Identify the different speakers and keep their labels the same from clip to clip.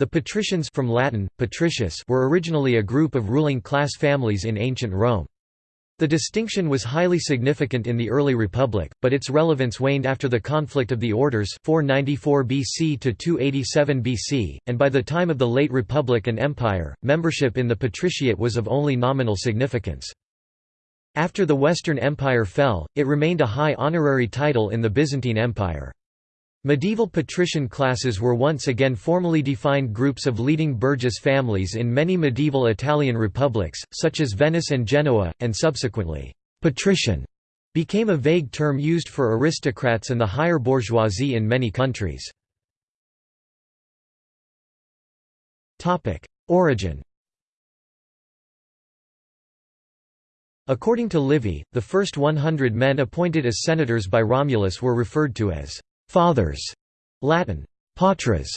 Speaker 1: The patricians from Latin, patricius were originally a group of ruling class families in ancient Rome. The distinction was highly significant in the early Republic, but its relevance waned after the conflict of the orders 494 BC to 287 BC, and by the time of the late Republic and Empire, membership in the patriciate was of only nominal significance. After the Western Empire fell, it remained a high honorary title in the Byzantine Empire. Medieval patrician classes were once again formally defined groups of leading burgess families in many medieval Italian republics, such as Venice and Genoa, and subsequently, «patrician» became a vague term used for aristocrats and the higher bourgeoisie in many countries. Origin According to Livy, the first 100 men appointed as senators by Romulus were referred to as fathers, Latin patres,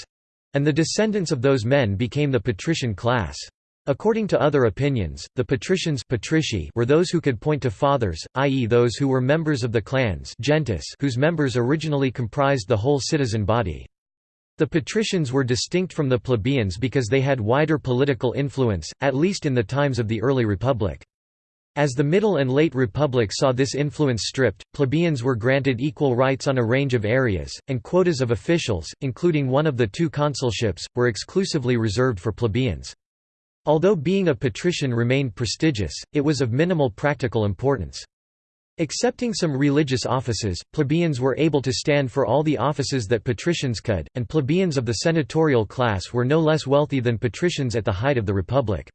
Speaker 1: and the descendants of those men became the patrician class. According to other opinions, the patricians patrici were those who could point to fathers, i.e. those who were members of the clans gentis whose members originally comprised the whole citizen body. The patricians were distinct from the plebeians because they had wider political influence, at least in the times of the early republic. As the Middle and Late Republic saw this influence stripped, plebeians were granted equal rights on a range of areas, and quotas of officials, including one of the two consulships, were exclusively reserved for plebeians. Although being a patrician remained prestigious, it was of minimal practical importance. Excepting some religious offices, plebeians were able to stand for all the offices that patricians could, and plebeians of the senatorial class were no less wealthy than patricians at the height of the Republic.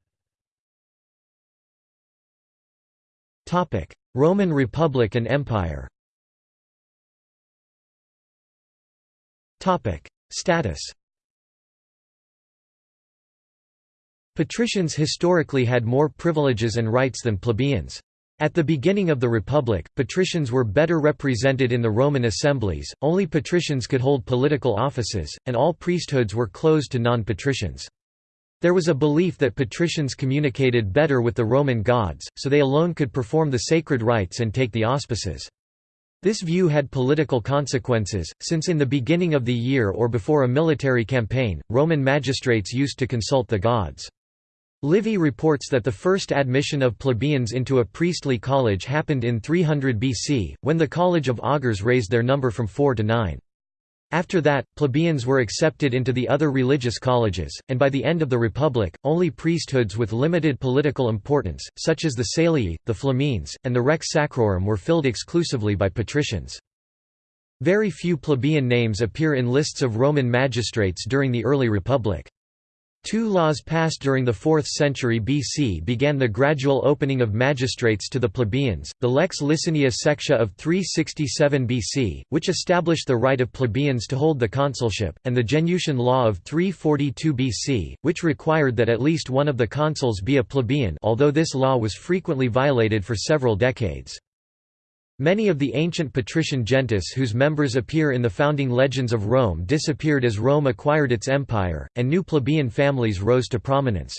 Speaker 1: Roman Republic and Empire Status Patricians historically had more privileges and rights than plebeians. At the beginning of the Republic, patricians were better represented in the Roman assemblies, only patricians could hold political offices, and all priesthoods were closed to non-patricians. There was a belief that patricians communicated better with the Roman gods, so they alone could perform the sacred rites and take the auspices. This view had political consequences, since in the beginning of the year or before a military campaign, Roman magistrates used to consult the gods. Livy reports that the first admission of plebeians into a priestly college happened in 300 BC, when the College of Augurs raised their number from four to nine. After that, plebeians were accepted into the other religious colleges, and by the end of the Republic, only priesthoods with limited political importance, such as the Salii, the Flamines, and the Rex Sacrorum were filled exclusively by patricians. Very few plebeian names appear in lists of Roman magistrates during the early Republic. Two laws passed during the 4th century BC began the gradual opening of magistrates to the plebeians, the Lex Licinia Sextia of 367 BC, which established the right of plebeians to hold the consulship, and the Genutian Law of 342 BC, which required that at least one of the consuls be a plebeian although this law was frequently violated for several decades. Many of the ancient patrician gentes whose members appear in the founding legends of Rome disappeared as Rome acquired its empire, and new plebeian families rose to prominence.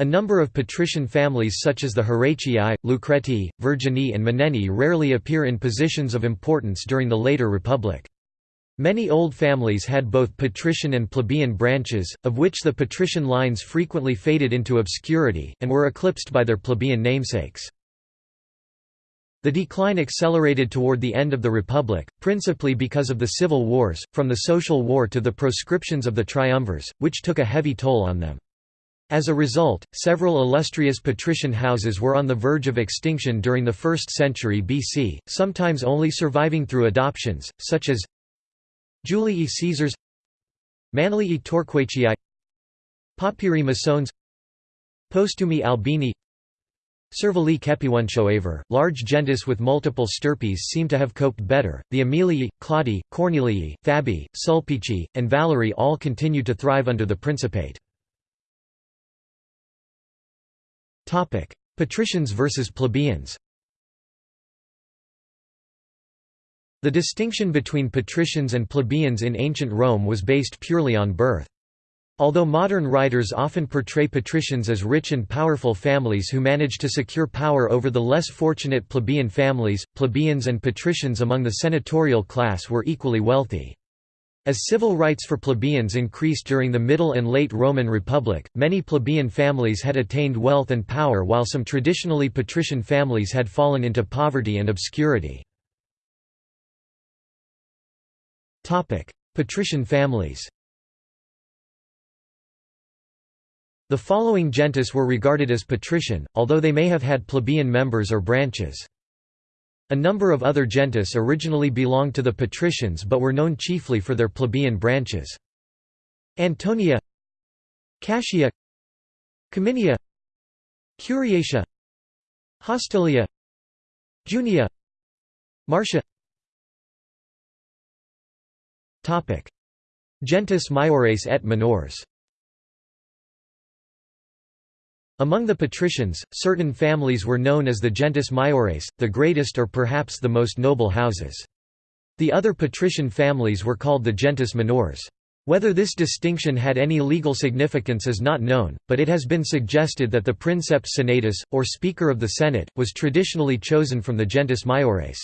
Speaker 1: A number of patrician families such as the Horatii, Lucretii, Vergini and Menenii rarely appear in positions of importance during the later Republic. Many old families had both patrician and plebeian branches, of which the patrician lines frequently faded into obscurity, and were eclipsed by their plebeian namesakes. The decline accelerated toward the end of the Republic, principally because of the civil wars, from the social war to the proscriptions of the triumvirs, which took a heavy toll on them. As a result, several illustrious patrician houses were on the verge of extinction during the 1st century BC, sometimes only surviving through adoptions, such as Julii Caesars Manlii Torquatii Papiri Masones Postumi Albini Servili Kepiwunshoaver, large gentes with multiple stirpes seem to have coped better. The Aemilii, Claudii, Cornelii, Fabii, Sulpici, and Valerii all continued to thrive under the Principate. Patricians versus plebeians The distinction between patricians and plebeians in ancient Rome was based purely on birth. Although modern writers often portray patricians as rich and powerful families who managed to secure power over the less fortunate plebeian families, plebeians and patricians among the senatorial class were equally wealthy. As civil rights for plebeians increased during the Middle and Late Roman Republic, many plebeian families had attained wealth and power while some traditionally patrician families had fallen into poverty and obscurity. Patrician families The following gentes were regarded as patrician, although they may have had plebeian members or branches. A number of other gentes originally belonged to the patricians but were known chiefly for their plebeian branches. Antonia Cassia Cominia Curiatia Hostilia Junia Marcia Gentes maiores et minores Among the patricians, certain families were known as the gentes maiores, the greatest or perhaps the most noble houses. The other patrician families were called the gentes minores. Whether this distinction had any legal significance is not known, but it has been suggested that the princeps senatus, or Speaker of the Senate, was traditionally chosen from the gentes maiores.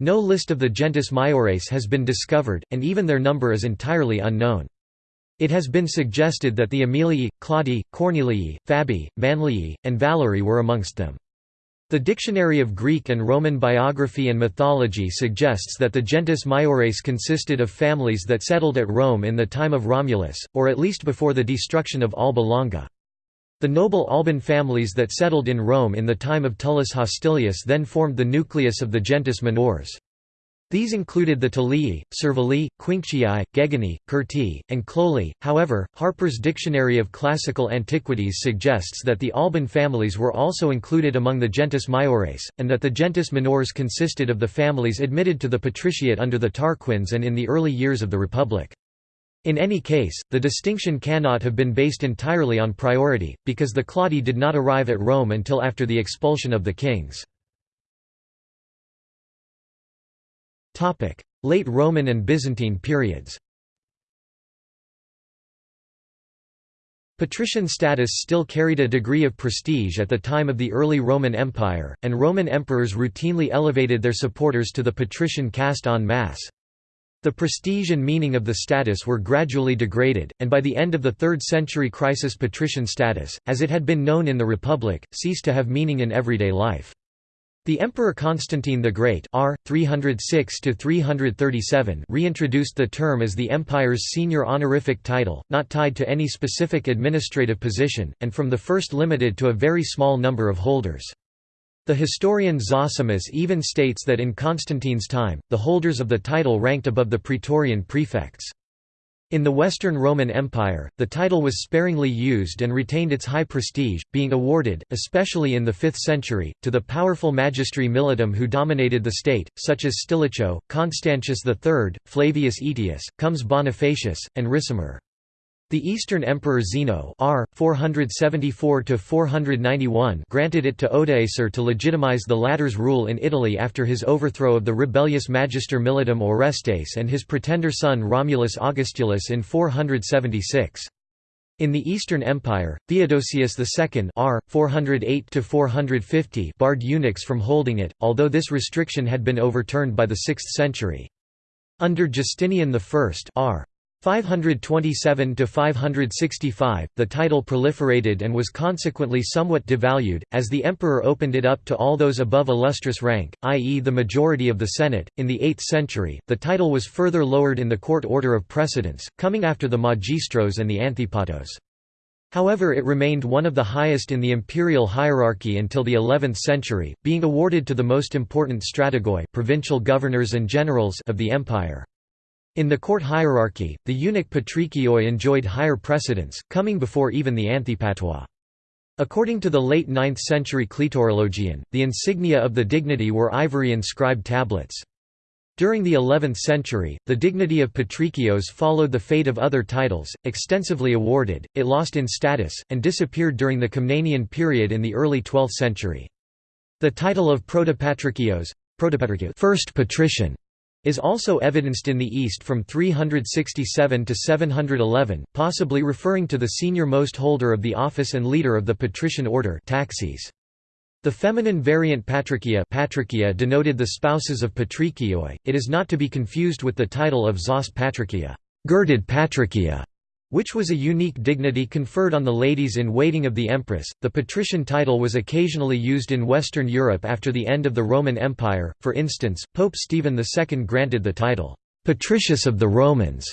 Speaker 1: No list of the gentes maiores has been discovered, and even their number is entirely unknown. It has been suggested that the Aemilii, Claudii, Cornelii, Fabii, Manlii, and Valerii were amongst them. The Dictionary of Greek and Roman Biography and Mythology suggests that the gentes maiores consisted of families that settled at Rome in the time of Romulus, or at least before the destruction of Alba Longa. The noble Alban families that settled in Rome in the time of Tullus Hostilius then formed the nucleus of the gentes minores. These included the Tulii, Servilii, Quinctii, Gegani, Curtii, and Cloelii. However, Harper's Dictionary of Classical Antiquities suggests that the Alban families were also included among the gentes maiores, and that the gentes minores consisted of the families admitted to the patriciate under the Tarquins and in the early years of the Republic. In any case, the distinction cannot have been based entirely on priority, because the Claudi did not arrive at Rome until after the expulsion of the kings. Late Roman and Byzantine periods Patrician status still carried a degree of prestige at the time of the early Roman Empire, and Roman emperors routinely elevated their supporters to the patrician caste en masse. The prestige and meaning of the status were gradually degraded, and by the end of the 3rd century crisis patrician status, as it had been known in the Republic, ceased to have meaning in everyday life. The Emperor Constantine the Great R. 306 reintroduced the term as the empire's senior honorific title, not tied to any specific administrative position, and from the first limited to a very small number of holders. The historian Zosimus even states that in Constantine's time, the holders of the title ranked above the praetorian prefects. In the Western Roman Empire, the title was sparingly used and retained its high prestige, being awarded, especially in the 5th century, to the powerful magistri militum who dominated the state, such as Stilicho, Constantius III, Flavius Aetius, Comes Bonifacius, and Ricimer. The Eastern Emperor Zeno R. 474 granted it to Odoacer to legitimize the latter's rule in Italy after his overthrow of the rebellious Magister Militum Orestes and his pretender son Romulus Augustulus in 476. In the Eastern Empire, Theodosius II R. 408 barred eunuchs from holding it, although this restriction had been overturned by the 6th century. Under Justinian I R. 527 to 565 the title proliferated and was consequently somewhat devalued as the emperor opened it up to all those above illustrious rank i.e. the majority of the senate in the 8th century the title was further lowered in the court order of precedence coming after the magistros and the anthipatos However it remained one of the highest in the imperial hierarchy until the 11th century, being awarded to the most important strategoi provincial governors and generals of the empire. In the court hierarchy, the eunuch patrikioi enjoyed higher precedence, coming before even the anthipatoi. According to the late 9th century Kletorologion, the insignia of the dignity were ivory inscribed tablets. During the 11th century, the dignity of patrikios followed the fate of other titles, extensively awarded, it lost in status, and disappeared during the Komnenian period in the early 12th century. The title of protopatrikios first patrician is also evidenced in the East from 367 to 711, possibly referring to the senior-most holder of the office and leader of the patrician order taxis. The feminine variant patricia, patricia denoted the spouses of patrikioi, it is not to be confused with the title of zos patricia. Girded patricia", which was a unique dignity conferred on the ladies-in-waiting of the empress. The patrician title was occasionally used in Western Europe after the end of the Roman Empire, for instance, Pope Stephen II granted the title, Patricius of the Romans,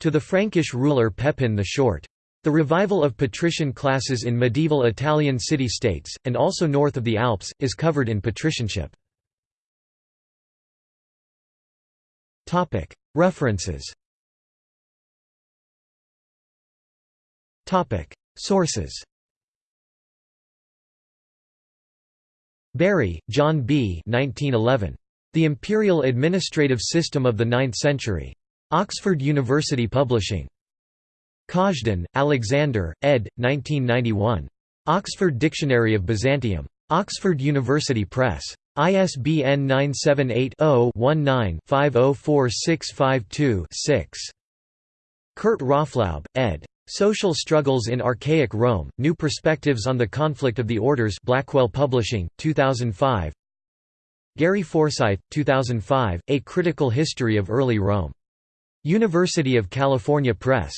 Speaker 1: to the Frankish ruler Pepin the Short. The revival of patrician classes in medieval Italian city-states, and also north of the Alps, is covered in patricianship. References Sources Bury, John B. 1911. The Imperial Administrative System of the Ninth Century. Oxford University Publishing. Kazhdan, Alexander, ed. 1991. Oxford Dictionary of Byzantium. Oxford University Press. ISBN 978 0 19 504652 6. Kurt Raaflaub, ed. Social Struggles in Archaic Rome, New Perspectives on the Conflict of the Orders Blackwell Publishing, 2005 Gary Forsythe, 2005, A Critical History of Early Rome. University of California Press.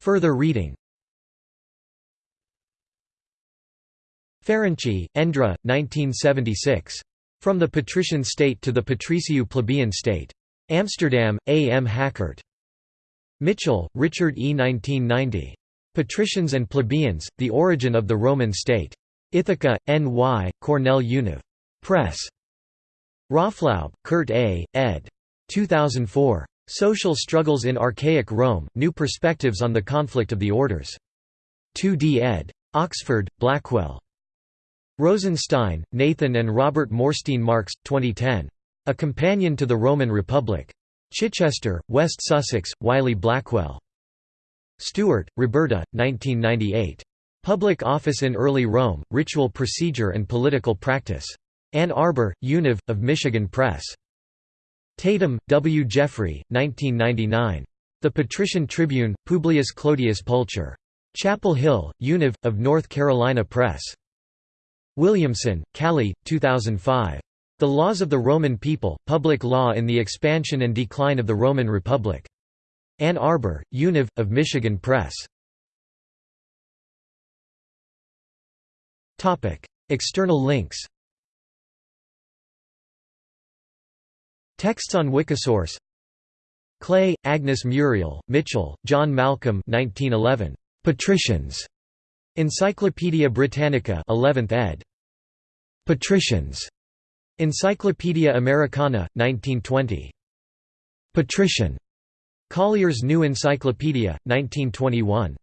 Speaker 1: Further reading Ferenczi, Endre, 1976. From the Patrician State to the Patriciu Plebeian State. Amsterdam, A. M. Hakkert. Mitchell, Richard E. 1990. Patricians and Plebeians, The Origin of the Roman State. Ithaca, N. Y., Cornell Univ. Press. Raaflaub, Kurt A., ed. 2004. Social Struggles in Archaic Rome, New Perspectives on the Conflict of the Orders. 2d ed. Oxford, Blackwell. Rosenstein, Nathan and Robert Morstein Marx, 2010. A Companion to the Roman Republic. Chichester, West Sussex, Wiley Blackwell. Stewart, Roberta, 1998. Public Office in Early Rome, Ritual Procedure and Political Practice. Ann Arbor, Univ, of Michigan Press. Tatum, W. Jeffrey, 1999. The Patrician Tribune, Publius Clodius Pulcher. Chapel Hill, Univ, of North Carolina Press. Williamson, Callie, 2005. The Laws of the Roman People, Public Law in the Expansion and Decline of the Roman Republic. Ann Arbor, Univ, of Michigan Press. External links Texts on Wikisource Clay, Agnes Muriel, Mitchell, John Malcolm 1911. Patricians. Encyclopædia Britannica 11th ed. Patricians. Encyclopædia Americana, 1920. Patrician. Collier's New Encyclopedia, 1921.